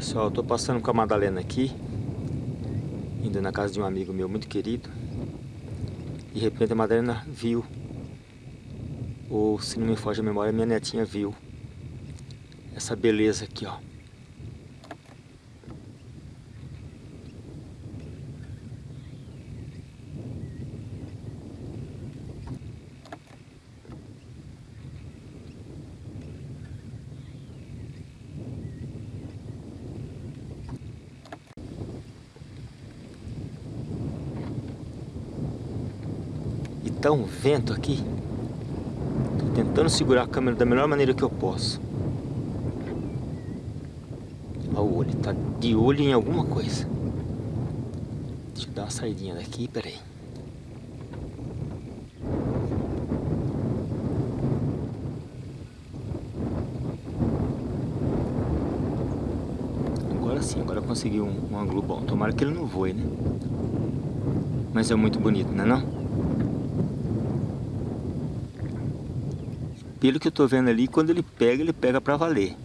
Pessoal, eu tô passando com a Madalena aqui Indo na casa de um amigo meu muito querido. De repente a Madalena viu Ou se não me foge a memória, minha netinha viu Essa beleza aqui, ó tá um vento aqui. Tô tentando segurar a câmera da melhor maneira que eu posso. Olha o olho, tá de olho em alguma coisa. Deixa eu dar uma saidinha daqui, peraí. Agora sim, agora consegui um, um ângulo bom. Tomara que ele não voe, né? Mas é muito bonito, não é não? Pelo que eu estou vendo ali, quando ele pega, ele pega para valer.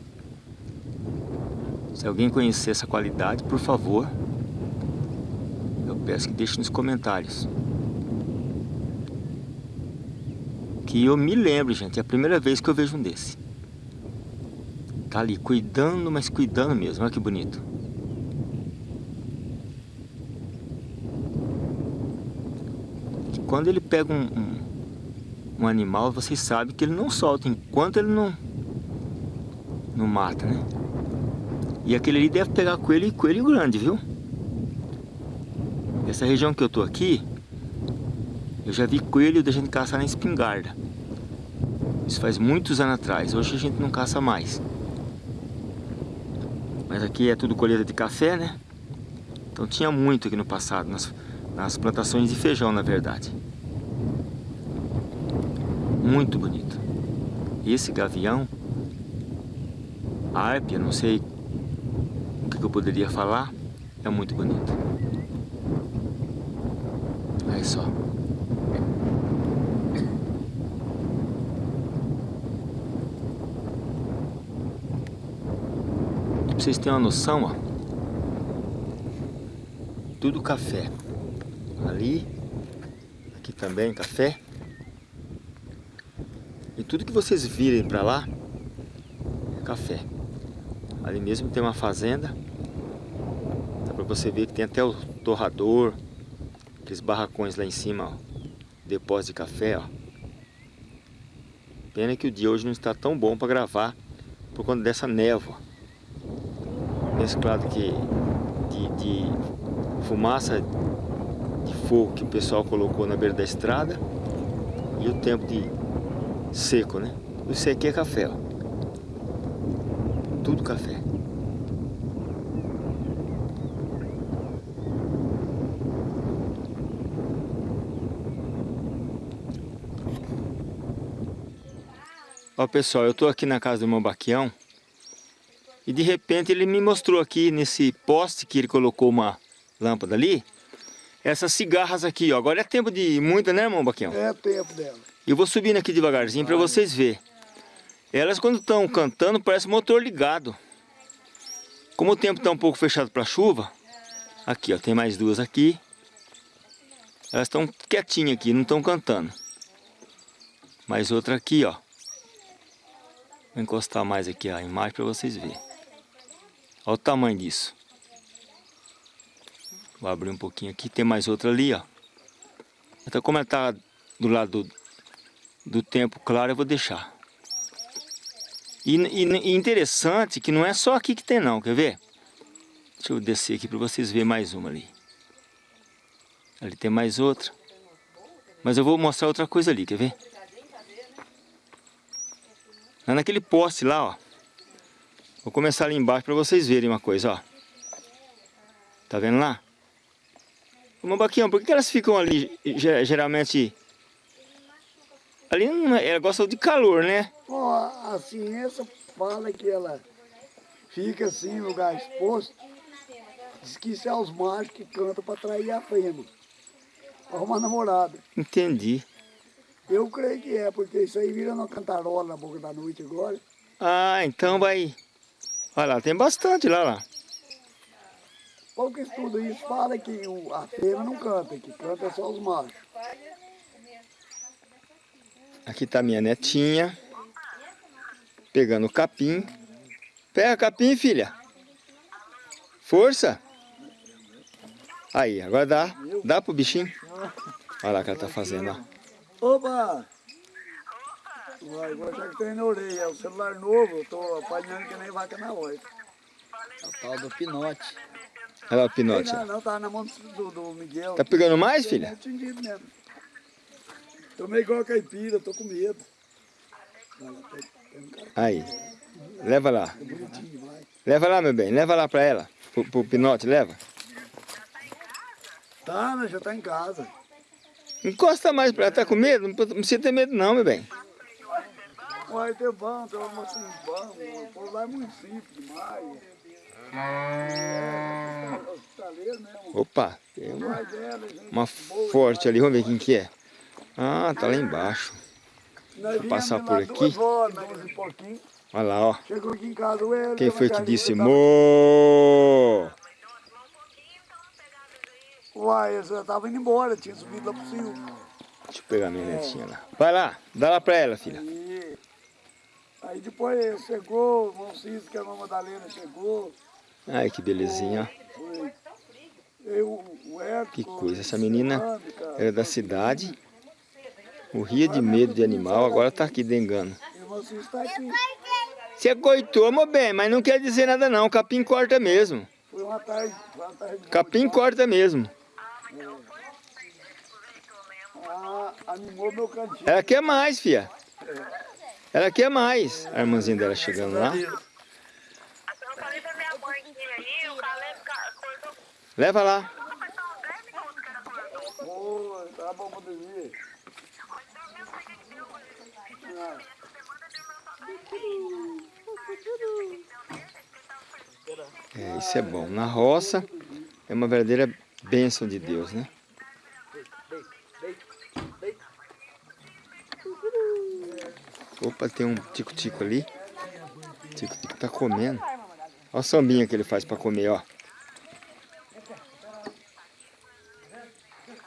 Se alguém conhecer essa qualidade, por favor, eu peço que deixe nos comentários. Que eu me lembro, gente, é a primeira vez que eu vejo um desse. Tá ali, cuidando, mas cuidando mesmo, olha que bonito. Quando ele pega um, um um animal, vocês sabem que ele não solta enquanto ele não, não mata, né? E aquele ali deve pegar coelho e coelho grande, viu? Essa região que eu tô aqui, eu já vi coelho da gente caçar na espingarda. Isso faz muitos anos atrás, hoje a gente não caça mais. Mas aqui é tudo colheita de café, né? Então tinha muito aqui no passado, nas, nas plantações de feijão, na verdade. Muito bonito. E esse gavião, a árpia, não sei o que eu poderia falar, é muito bonito. Olha só. Pra vocês terem uma noção, ó. Tudo café. Ali, aqui também café. Tudo que vocês virem para lá é café. Ali mesmo tem uma fazenda. Dá para você ver que tem até o torrador. Aqueles barracões lá em cima, ó. Depósito de café, ó. Pena que o dia hoje não está tão bom para gravar por conta dessa névoa. Mesclado que de, de fumaça de fogo que o pessoal colocou na beira da estrada e o tempo de seco, né? Isso aqui é café, ó. Tudo café. Ó pessoal, eu tô aqui na casa do meu Baquião e de repente ele me mostrou aqui nesse poste que ele colocou uma lâmpada ali essas cigarras aqui, ó. Agora é tempo de muita, né, irmão Baquião? É tempo dela. Eu vou subindo aqui devagarzinho para vocês verem. Elas quando estão cantando parece motor ligado. Como o tempo está um pouco fechado para chuva, aqui ó, tem mais duas aqui. Elas estão quietinhas aqui, não estão cantando. Mais outra aqui ó. Vou encostar mais aqui a imagem para vocês verem. Olha o tamanho disso. Vou abrir um pouquinho aqui, tem mais outra ali ó. Então como ela está do lado do, do tempo claro eu vou deixar. E, e, e, interessante que não é só aqui que tem não, quer ver? Deixa eu descer aqui para vocês verem mais uma ali. Ali tem mais outra. Mas eu vou mostrar outra coisa ali, quer ver? É naquele poste lá, ó. Vou começar ali embaixo para vocês verem uma coisa, ó. Tá vendo lá? Uma baquinha, por que elas ficam ali geralmente Ali ela gosta de calor, né? Ó, a ciência fala que ela fica assim, no lugar exposto. Diz que isso é os machos que cantam para atrair a fêmea. Para arrumar namorada. Entendi. Eu creio que é, porque isso aí vira uma cantarola na boca da noite agora. Ah, então vai... Olha lá, tem bastante lá, lá. pouco estudo isso fala que o, a fêmea não canta, que canta só os machos. Aqui tá minha netinha. Pegando o capim. Pega capim, filha. Força. Aí, agora dá. Dá pro bichinho. Olha lá o que ela tá fazendo, ó. Opa! Vai, vou achar que tem na orelha. É o celular novo, eu tô apanhando que nem vaca na horta. É o tal do pinote. Olha lá o pinote. Não, ó. não, tá na mão do, do Miguel. Tá pegando mais, filha? tindido mesmo. Tô meio igual a caipira, tô com medo. Um Aí. Leva lá. vai. Leva lá, meu bem. Leva lá pra ela. Pro, pro pinote, leva. Tá, mas já tá em casa. Encosta mais pra ela. Tá com medo? Não precisa ter medo não, meu bem. Uai, tem bom, tem uma assim, bom. O povo lá é muito simples demais. É. Opa, tem uma, uma forte ali. Vamos ver quem que é. Ah, tá lá embaixo. Viemos passar por aqui. Olha lá, ó. Chegou aqui em casa, o Hélio, Quem foi que disse mo? Uai, você tava indo embora, tinha subido lá pro Sil. Deixa eu pegar minha netinha lá. Vai lá, dá lá pra ela, filha. Aí, depois chegou, o irmão Cícero, que é a irmã Madalena, chegou. Ai, que belezinha, ó. Eu, Que coisa, essa menina. Era da cidade. Morria de medo de animal, agora tá aqui dengando. Você coitou, meu bem, mas não quer dizer nada não. Capim corta mesmo. Foi uma tarde, foi uma tarde. Capim corta mesmo. Ah, animou meu cantinho. Ela quer mais, filha. Ela quer mais. A irmãzinha dela chegando lá. Eu falei pra minha mãe que ia aí, o Caleb ca- cortou Leva lá. foi só uns 10 minutos que ela cortou. Ô, tá bom pra dormir. Ah, É, isso é bom. Na roça é uma verdadeira bênção de Deus, né? Opa, tem um tico-tico ali. Tico-tico tá comendo. Olha o sambinha que ele faz pra comer, ó.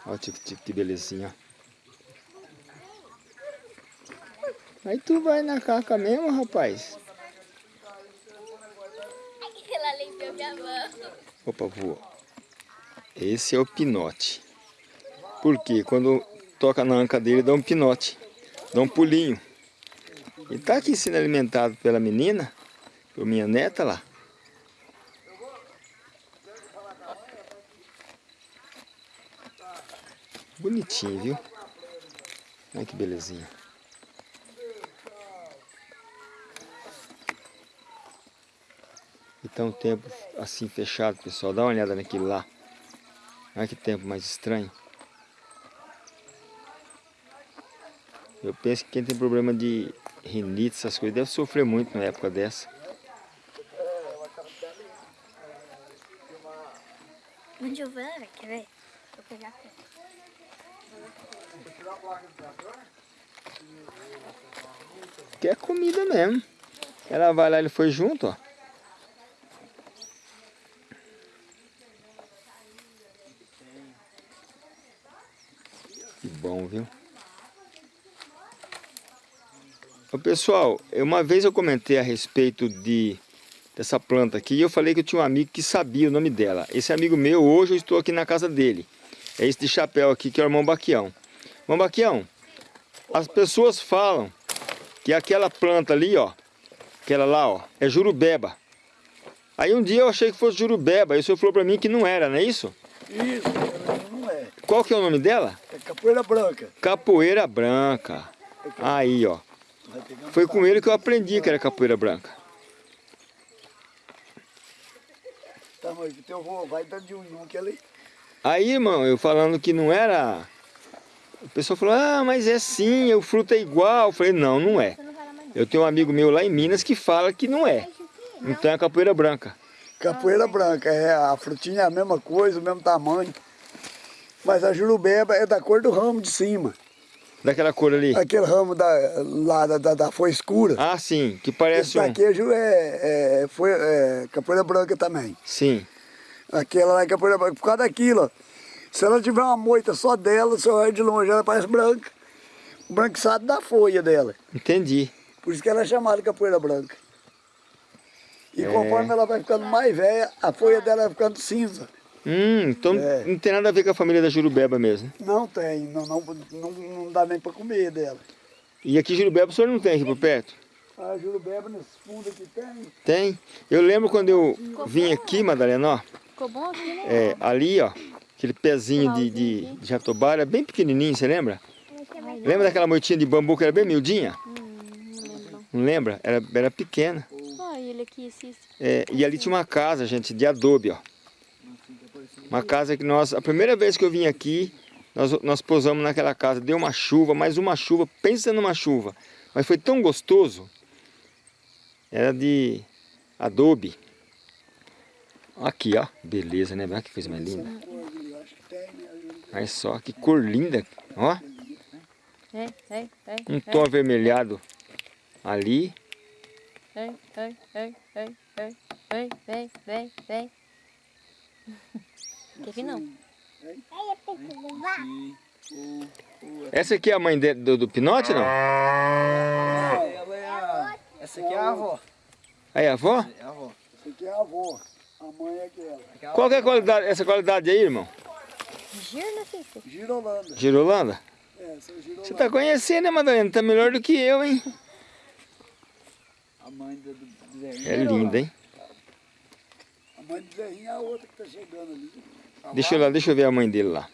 Olha o tico-tico, que belezinha, ó. Aí tu vai na caca mesmo, rapaz? Ela limpiou minha mão. Opa, voou. Esse é o pinote. Porque quando toca na anca dele, dá um pinote. Dá um pulinho. E tá aqui sendo alimentado pela menina, por minha neta lá. Bonitinho, viu? Olha que belezinha. Tá um tempo assim fechado, pessoal. Dá uma olhada naquilo lá. Olha que tempo mais estranho. Eu penso que quem tem problema de rinite, essas coisas, deve sofrer muito na época dessa. Onde eu vou? Quer ver? Vou pegar aqui. Que é comida mesmo. Ela vai lá, ele foi junto, ó. Bom, viu? Ô, pessoal, uma vez eu comentei a respeito de dessa planta aqui e eu falei que eu tinha um amigo que sabia o nome dela. Esse amigo meu, hoje eu estou aqui na casa dele. É esse de chapéu aqui, que é o irmão Baquião. Irmão Baquião, as pessoas falam que aquela planta ali, ó, aquela lá, ó, é jurubeba. Aí um dia eu achei que fosse jurubeba, aí o senhor falou pra mim que não era, não é isso? Isso, não é. Qual que é o nome dela? Capoeira branca. Capoeira branca. Aí, ó. Foi com ele que eu aprendi que era capoeira branca. tamanho que teu avô vai dando de um em um que. Aí, irmão, eu falando que não era... O pessoal falou, ah, mas é sim, o fruto é igual. Eu falei, não, não é. Eu tenho um amigo meu lá em Minas que fala que não é. Então é capoeira branca. Capoeira branca, é, a frutinha é a mesma coisa, o mesmo tamanho. Mas a jurubeba é da cor do ramo de cima. Daquela cor ali. Aquele ramo da, lá da, da, da folha escura. Ah, sim, que Esse parece um... daquejo é, é, foi, é capoeira branca também. Sim. Aquela lá é a poeira branca, por causa daquilo, ó. Se ela tiver uma moita só dela, você olha de longe, ela parece branca. O branquiçado da folha dela. Entendi. Por isso que ela é chamada capoeira branca. E É. conforme ela vai ficando mais velha, a folha dela vai ficando cinza. Hum, então É. não tem nada a ver com a família da Jurubeba mesmo. Não tem, não, não, não, não dá nem para comer dela. E aqui Jurubeba o senhor não tem aqui por perto? A jurubeba nesse fundo aqui tem. Tem. Eu lembro quando eu vim aqui, Madalena, ó. Ficou bom aqui, né? É, ali, ó. Aquele pezinho de, de, de jatobá era bem pequenininho, você lembra? Lembra daquela moitinha de bambu que era bem miudinha? Hum, não lembro não. Não lembra? Era, era pequena. Olha ele aqui, esse... esse- É, e ali tinha uma casa, gente, de adobe, ó. Uma casa que nós, a primeira vez que eu vim aqui, nós, nós pousamos naquela casa, deu uma chuva, mais uma chuva, pensa numa chuva. Mas foi tão gostoso, era de adobe. Aqui, ó, beleza, né? Olha que coisa mais linda. Olha só, que cor linda, ó. Um tom avermelhado ali. Vem, vem, vem, vem, vem, vem é. Vir não? Essa aqui é a mãe de- do, do Pinote, não? É a... Essa aqui é a avó. Aí, a avó? É a avó. Essa aqui é a avó. A mãe é aquela. Qual que é a qualidade, essa qualidade aí, irmão? Girolanda. Girolanda? É, essa é girolanda. Você tá conhecendo, né, Madalena? Tá melhor do que eu, hein? A mãe do, do, Zé. É linda, hein? A mãe do Zerrinho é a outra que tá chegando ali. Deixa eu, lá, deixa eu ver a mãe dele lá.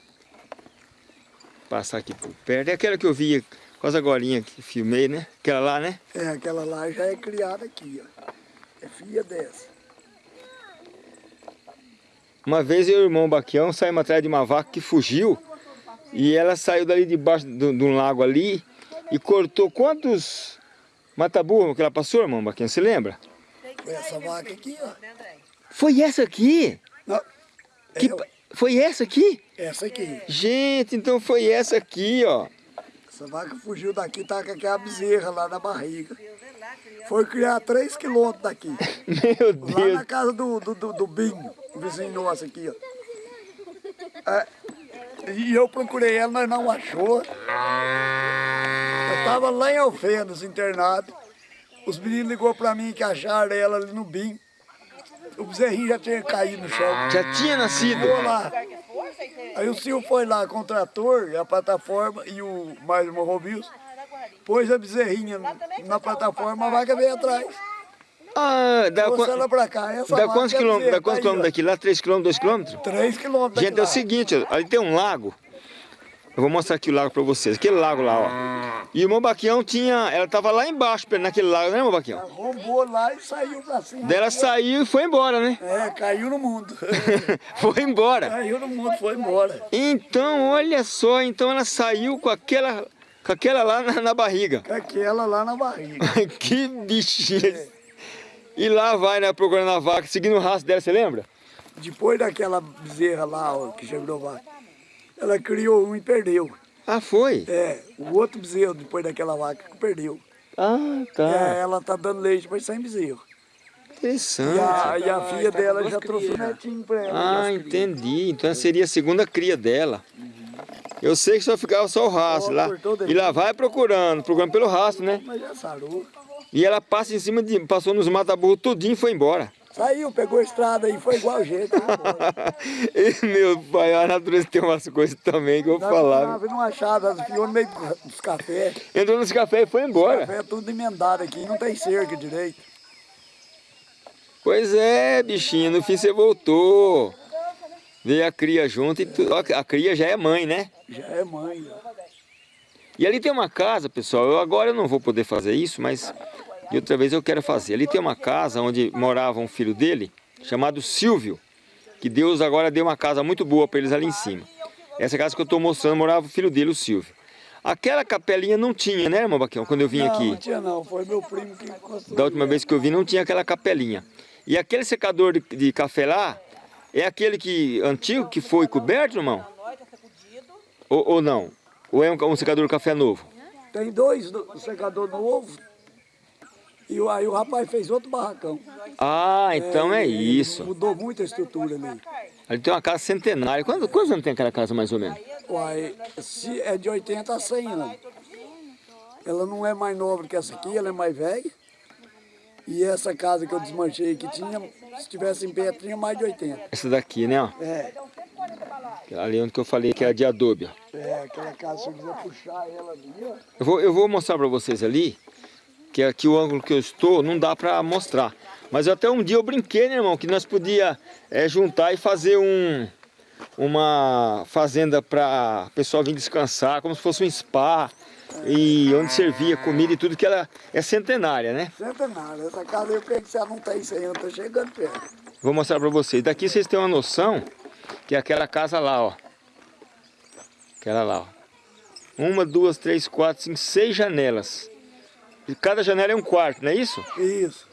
Passar aqui por perto. É aquela que eu vi quase agora que filmei, né? Aquela lá, né? É, aquela lá já é criada aqui, ó. É filha dessa. Uma vez eu e o irmão Baquião saímos atrás de uma vaca que fugiu. E ela saiu dali debaixo de, de um lago ali e cortou quantos mataburro que ela passou, irmão Baquião? Você lembra? Foi essa vaca aqui, ó. Foi essa aqui? Não, Que, é, pa- foi essa aqui? essa aqui. Gente, então foi essa aqui, ó. Essa vaca fugiu daqui, tá com aquela bezerra lá na barriga. Foi criar 3 quilômetros daqui. Meu Lá Deus. na casa do, do, do, do Binho, o vizinho nosso aqui, ó. É, e eu procurei ela, mas não achou. Eu tava lá em Alfenas, internado. Os meninos ligou pra mim que acharam ela ali no Binho. O bezerrinho já tinha caído no chão. Já tinha nascido. Ficou lá. Aí o senhor foi lá com o trator, e a plataforma e o mais uma Robius. Pôs a bezerrinha na plataforma, a vaca veio atrás. Ah, dá, ela pra cá. Essa dá quantos é quilômetros? Dá quantos tá quilômetros daqui? Lá 3 quilômetros, 2 quilômetros? Três quilômetros Gente, é o seguinte, ali tem um lago. Eu vou mostrar aqui o lago pra vocês. Aquele lago lá, ó. E o irmão Baquião tinha... Ela tava lá embaixo, naquele lago, né, irmão Baquião? Ela roubou lá e saiu pra cima. Daí ela saiu e foi embora, né? É, caiu no mundo. foi embora. caiu no mundo, foi embora. Então, olha só, então ela saiu com aquela, com aquela lá na, na barriga. Com aquela lá na barriga. que bichinha. E lá vai, né, procurando a vaca, seguindo o rastro dela, você lembra? Depois daquela bezerra lá, ó, que chegou vaca, ela criou um e perdeu. Ah, foi? É, o outro bezerro depois daquela vaca que perdeu. Ah, É, tá. ela tá dando leite, mas sem bezerro. E Interessante. a, e a filha tá dela já trouxe um crias, netinho pra ela. Ah, entendi. Então seria a segunda cria dela. Eu sei que só ficava só o rastro lá. E lá vai procurando, procurando pelo rastro, né? Mas já sarou. E ela passa em cima de. passou nos mata-burro tudinho e foi embora. Saiu, pegou a estrada aí, foi igual foi embora. e, meu pai, a natureza tem umas coisas também que eu vou falar. Nave não achava, enfiou no meio dos cafés. Entrou nesse café e foi Os embora. café é tudo emendado aqui, não tem cerca direito. Pois é, bichinho, no fim você voltou. Veio a cria junto e tu, a cria já é mãe, né? Já é mãe. E ali tem uma casa, pessoal. Eu agora eu não vou poder fazer isso, mas de outra vez eu quero fazer. Ali tem uma casa onde morava um filho dele, chamado Silvio, que Deus agora deu uma casa muito boa para eles ali em cima. Essa casa que eu estou mostrando morava o filho dele, o Silvio. Aquela capelinha não tinha, né, irmão Baquião, quando eu vim não, aqui? não tinha não, foi meu primo que construiu. Da última vez que eu vi não tinha aquela capelinha. E aquele secador de, de café lá, é aquele que antigo que foi coberto, irmão? Ou, ou não? Ou é um, um secador de café novo? Tem dois do- secador novo E o- aí o rapaz fez outro barracão. Ah, então é Ele isso. Mudou muito a estrutura ali. Ali tem uma casa centenária. Quantos, quantos anos tem aquela casa mais ou menos? Uai, se é de 80 a 100 anos. Ela não é mais nova que essa aqui, ela é mais velha. E essa casa que eu desmanchei que tinha, se tivesse em pé, tinha mais de 80. Essa daqui, né? É, Ali onde que eu falei que é de adobe. ó. é aquela casa, se eu quiser puxar ela ali, ó. Eu vou, eu vou mostrar para vocês ali, que aqui o ângulo que eu estou não dá para mostrar. Mas até um dia eu brinquei, né, irmão, que nós podia é, juntar e fazer um uma fazenda para pessoal vir descansar, como se fosse um spa e onde servia comida e tudo que ela é centenária, né? Centenário, essa casa eu creio que você não tem 100 anos, tá chegando perto. Vou mostrar para vocês. Daqui vocês têm uma noção que é aquela casa lá, ó. Aquela lá, ó. Uma, duas, três, quatro, cinco, seis janelas. E cada janela é um quarto, não é isso? Isso.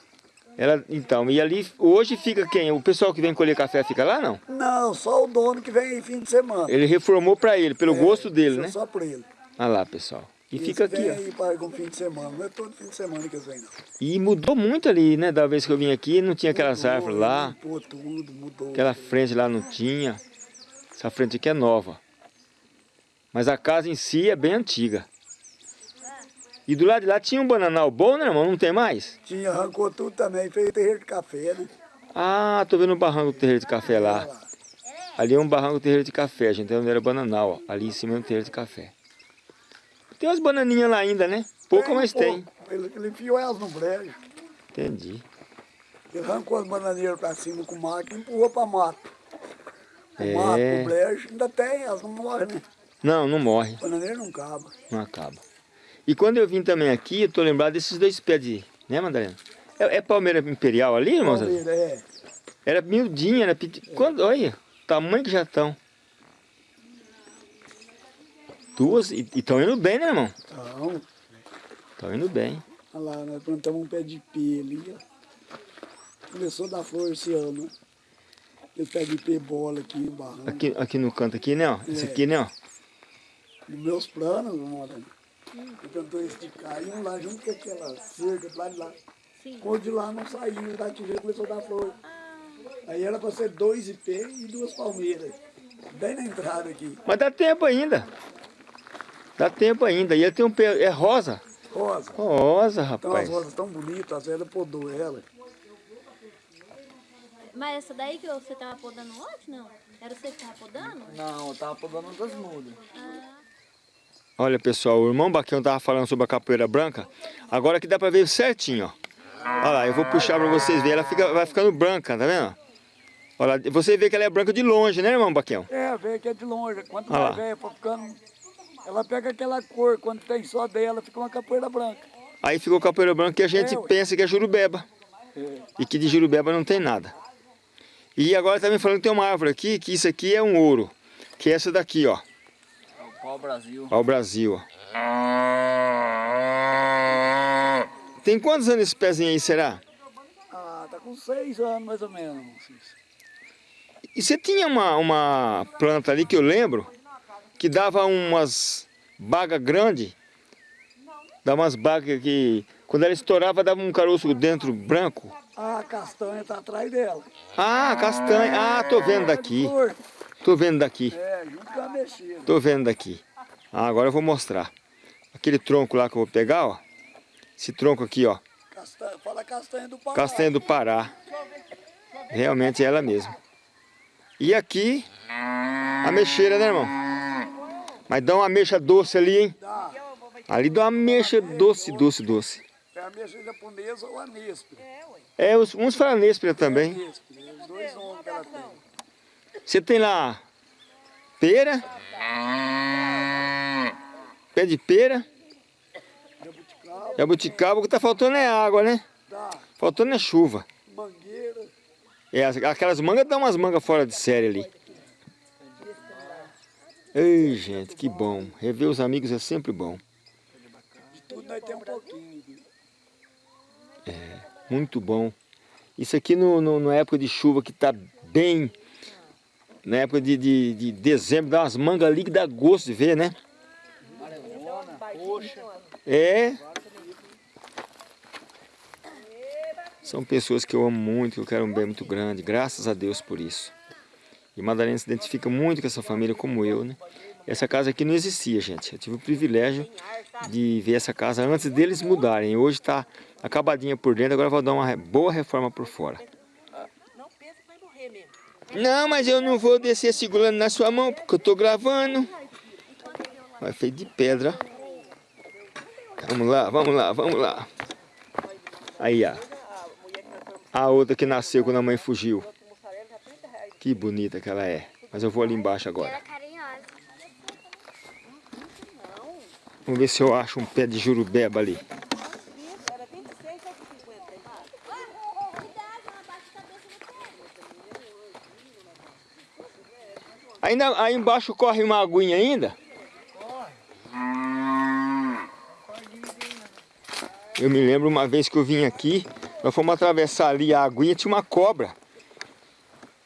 Ela, então, e ali hoje fica quem? O pessoal que vem colher café fica lá, não? Não, só o dono que vem em fim de semana. Ele reformou para ele, pelo gosto dele, é né? Só pra ele. Olha lá, pessoal. E fica aqui, ó. aí para fim de semana, não é todo fim de semana que eles vêm, não. E mudou muito ali, né? Da vez que eu vim aqui, não tinha aquelas Mudou, árvores lá. Limpou tudo, mudou. Aquela frente lá não tinha. Essa frente aqui é nova. Mas a casa em si é bem antiga. E do lado de lá tinha um bananal bom, né, irmão? Não tem mais? Tinha, arrancou tudo também, fez terreiro de café, né? Ah, tô vendo um barranco do terreiro de café lá. Ali é um barranco do terreiro de café, a gente tá onde era bananal, ó. Ali em cima é um terreiro de café. Tem umas bananinhas lá ainda, né? Pouco, Tem mas tem. Ele, ele enfiou elas no brejo. Entendi. Ele arrancou as bananeiras pra cima com o mato e empurrou pra mato. O É. mato, o brejo, ainda tem, elas não morrem, né? Não, não morre, Bananeira não acaba. não acaba. E quando eu vim também aqui, eu tô lembrado desses dois pés de... Né, Madalena? É, é palmeira imperial ali, irmão? Palmeira, é. Era miudinha, era piti... Quando, olha, o tamanho que já estão. Duas, e estão indo bem, né, irmão? Então, Estão indo bem. olha lá, nós plantamos um pé de pé ali, ó. Começou a dar flor esse ano, né? Esse pé de pé bola aqui no barranco. Aqui, aqui no canto aqui, né, ó? Esse É. aqui, né, ó? Nos meus planos, mano, eu tentou esticar e um lá junto com aquela cerca do lado de lá. Quando de lá não saiu, da tijela começou a dar flor. Aí era para ser dois ipê e duas palmeiras. Bem na entrada aqui. Mas dá tempo ainda. Dá tempo ainda. E ele tem um pé... É rosa. Rosa. Rosa, Então as rapaz. rosas tão bonitas, as velhas podou ela. Mas essa daí que você tava podando ontem, não? Era você que tava podando? Não, eu tava podando das mudas. Olha, pessoal, o irmão Baquião tava falando sobre a capoeira branca. Agora que dá pra ver certinho, ó. Olha lá, eu vou puxar pra vocês verem. Ela fica, vai ficando branca, tá vendo? Olha, lá, você vê que ela é branca de longe, né, irmão Baquião? É, veio que é de longe. Quanto mais lá. velha ficando, ela pega aquela cor. Quando tem só dela, fica uma capoeira branca. Aí ficou capoeira branca que a gente É, pensa que é jurubeba. E que de jurubeba não tem nada. E agora tá me falando que tem uma árvore aqui, que isso aqui é um ouro. Que é essa daqui, ó. É o Brasil. Ó o Brasil. Tem quantos anos esse pezinho aí, será? Ah, tá com seis anos mais ou menos. E você tinha uma, uma planta ali que eu lembro, que dava umas bagas grandes. Dava umas bagas que, quando ela estourava, dava um caroço dentro branco. Ah, a castanha tá atrás dela. Ah, castanha. Ah, tô vendo daqui. Tô vendo daqui. É, junto com a mexida. Tô vendo daqui. Ah, agora eu vou mostrar. Aquele tronco lá que eu vou pegar, ó. Esse tronco aqui, ó. Castanha, fala castanha do Pará. Castanha do Pará. Realmente é ela mesmo. E aqui, a mexeira, né, irmão? Mas dá uma mexa doce ali, hein? Dá. Ali dá uma mexa doce, doce, doce. É a mexa japonesa ou a Nespre. É, uns falam Nespera também. Nespre, os dois nomes que ela tem. Você tem lá pera, pé de pera, Jabuticaba, jabuticaba, o que tá faltando é água, né? dá. Faltando é chuva. Mangueira. É, as- aquelas mangas dão umas mangas fora de série ali. Ei, gente, que bom. Rever os amigos é sempre bom. De tudo nós temos um pouquinho. viu? Muito bom. Isso aqui no, no- na época de chuva que tá bem. Na época de, de, de dezembro, dá umas mangas ali que dá gosto de ver, né? É. São pessoas que eu amo muito, que eu quero um bem muito grande. Graças a Deus por isso. E Madalena se identifica muito com essa família, como eu, né? Essa casa aqui não existia, gente. Eu tive o privilégio de ver essa casa antes deles mudarem. Hoje está acabadinha por dentro, agora vou dar uma boa reforma por fora. Não pensa que vai morrer mesmo. Não, mas eu não vou descer segurando na sua mão, porque eu tô gravando. Vai feito de pedra. Vamos lá, vamos lá, vamos lá. Aí, ó. A outra que nasceu quando a mãe fugiu. Que bonita que ela é. Mas eu vou ali embaixo agora. carinhosa. Vamos ver se eu acho um pé de jurubeba ali. Era 26 ou 50 aí. Ainda, aí embaixo corre uma aguinha ainda? Eu me lembro uma vez que eu vim aqui, nós fomos atravessar ali a aguinha, tinha uma cobra.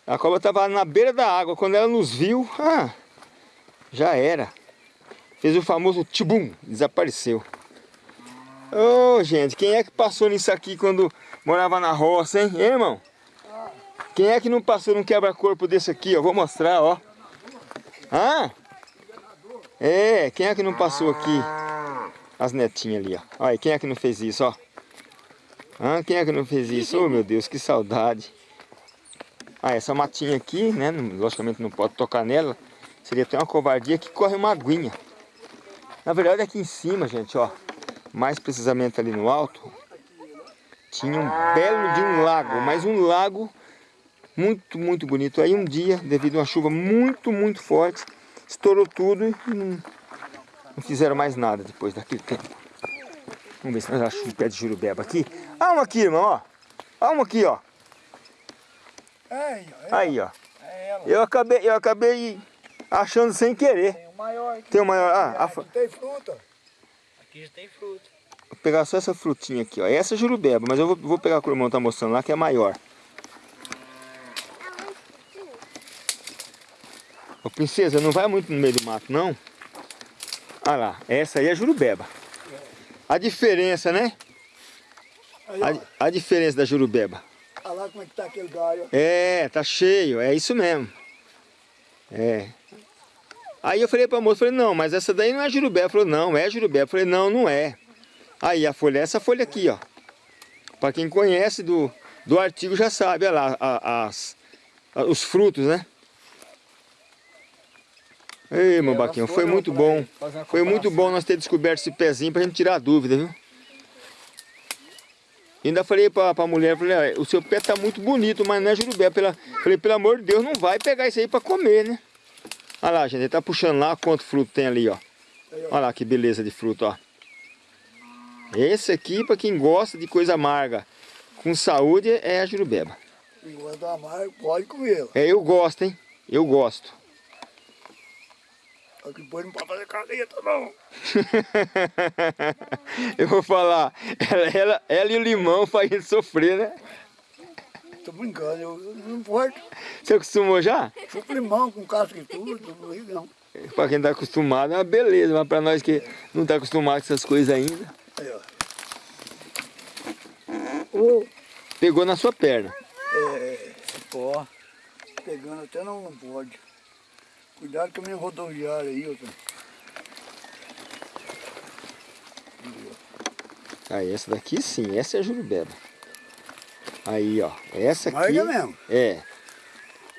A cobra estava na beira da água, quando ela nos viu, ah, já era. Fez o famoso tibum, desapareceu. Ô, gente, quem é que passou nisso aqui quando morava na roça, hein? Hein, irmão? Quem é que não passou num quebra-corpo desse aqui, ó? Vou mostrar, ó. Ah? É, quem é que não passou aqui? As netinhas ali, ó. Olha, quem é que não fez isso, ó? Ah, quem é que não fez isso? Oh, meu Deus, que saudade. Ah, essa matinha aqui, né? Logicamente não pode tocar nela. Seria até uma covardia que corre uma aguinha. Na verdade, aqui em cima, gente, ó. Mais precisamente ali no alto. Tinha um belo de um lago, mas um lago muito, muito bonito. Aí um dia, devido a uma chuva muito, muito forte, estourou tudo e não, não fizeram mais nada depois daquele tempo. Vamos ver se nós achamos um pé de jurubeba aqui. Ah, uma aqui, irmão, ó. Ah, uma aqui, ó. Aí, Aí, ó. é. Eu acabei, eu acabei achando sem querer. Tem o maior aqui. Tem o maior. Ah, a, tem fruta. Aqui já tem fruta. Vou pegar só essa frutinha aqui, ó. Essa é jurubeba, mas eu vou, vou pegar o que o irmão tá mostrando lá, que é maior. Ô, princesa, não vai muito no meio do mato, não? Olha lá, essa aí é jurubeba. A diferença, né? A, a diferença da jurubeba. Olha lá como é que tá aquele galho. É, tá cheio, é isso mesmo. É. Aí eu falei pra moça, falei, não, mas essa daí não é jurubeba. Falou, não, é jurubeba. Falei, não, não é. Aí a folha é essa folha aqui, ó. Pra quem conhece do, do artigo já sabe, olha lá, as, os frutos, né? Ei, meu Baquinho, foi muito bom. Foi muito bom nós ter descoberto esse pezinho pra gente tirar a dúvida, viu? Ainda falei pra, pra mulher, falei, "Ah, o seu pé tá muito bonito, mas não é jurubé. Pela, falei, pelo amor de Deus, não vai pegar isso aí pra comer, né? Olha lá, gente, ele tá puxando lá quanto fruto tem ali, ó. Olha lá que beleza de fruto, ó. Esse aqui, pra quem gosta de coisa amarga, com saúde, é a jurubeba. Enquanto amargo, pode comê-la. É, eu gosto, hein? Eu gosto. Que depois não pode fazer caneta, não. eu vou falar, ela, ela, ela e o limão faz a gente sofrer, né? Tô brincando, eu, eu não importa. Você acostumou já? Chupa limão com casca e tudo, não ligo não. Pra quem tá acostumado é uma beleza, mas pra nós que não tá acostumado com essas coisas ainda. Aí, ó. Pegou na sua perna. É, ó, pegando até não, não pode. Cuidado com a minha rodoviária aí, ó. Aí, essa daqui sim, essa é a jurubeba. Aí, ó, essa aqui... Amarga mesmo. É.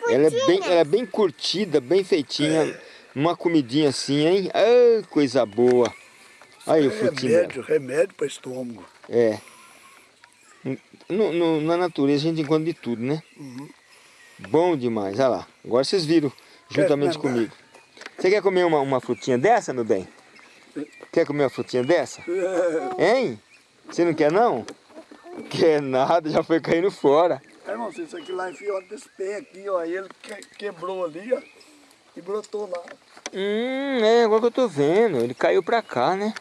Ela é, bem, ela é bem curtida, bem feitinha. Uma comidinha assim, hein? Ah, coisa boa. Aí o frutinho. dela. Remédio, remédio para estômago. É. No, no- na natureza a gente encontra de tudo, né? Bom demais, olha lá. Agora vocês viram juntamente comigo. Você quer comer uma, uma frutinha dessa, meu bem? Quer comer uma frutinha dessa? Hein? Você não quer não? Quer nada, já foi caindo fora. É, irmão, isso aqui lá enfiou desse pé aqui, ó. Ele que- quebrou ali, ó. E brotou lá. Hum, é, agora que eu tô vendo. Ele caiu pra cá, né?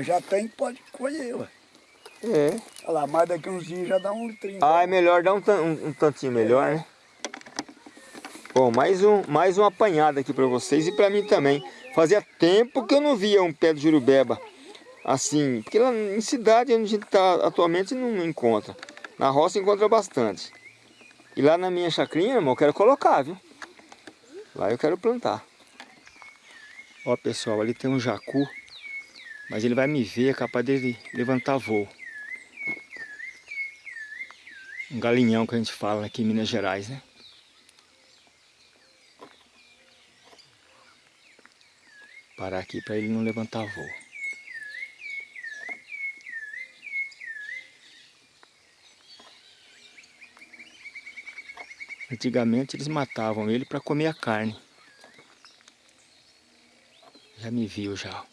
Já tem, pode colher, ué. É. Olha lá, mais daqui uns dias já dá um litrinho. Ah, é melhor dar um, um, um tantinho melhor, né? Bom, mais um, mais um apanhado aqui pra vocês e pra mim também. Fazia tempo que eu não via um pé de jurubeba Assim, porque lá em cidade onde a gente está atualmente não encontra. Na roça encontra bastante. E lá na minha chacrinha, irmão, eu quero colocar, viu? Lá eu quero plantar. Ó pessoal, ali tem um jacu. Mas ele vai me ver, é capaz dele levantar voo. Um galinhão que a gente fala aqui em Minas Gerais, né? Parar aqui para ele não levantar voo. Antigamente eles matavam ele para comer a carne. Já me viu já.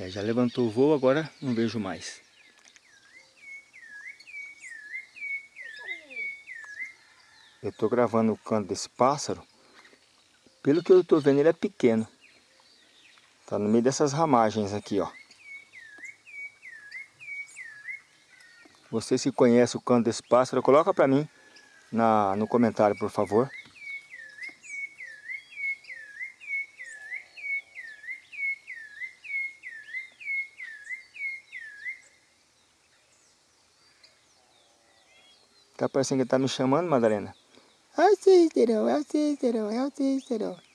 É, já levantou o voo, agora não vejo mais. Eu estou gravando o canto desse pássaro. Pelo que eu estou vendo, ele é pequeno. Está no meio dessas ramagens aqui, ó. Você se conhece o canto desse pássaro, coloca para mim na, no comentário, por favor. Tá parecendo que tá me chamando, Madalena? É o Cícero, é o Cícero, é o Cícero.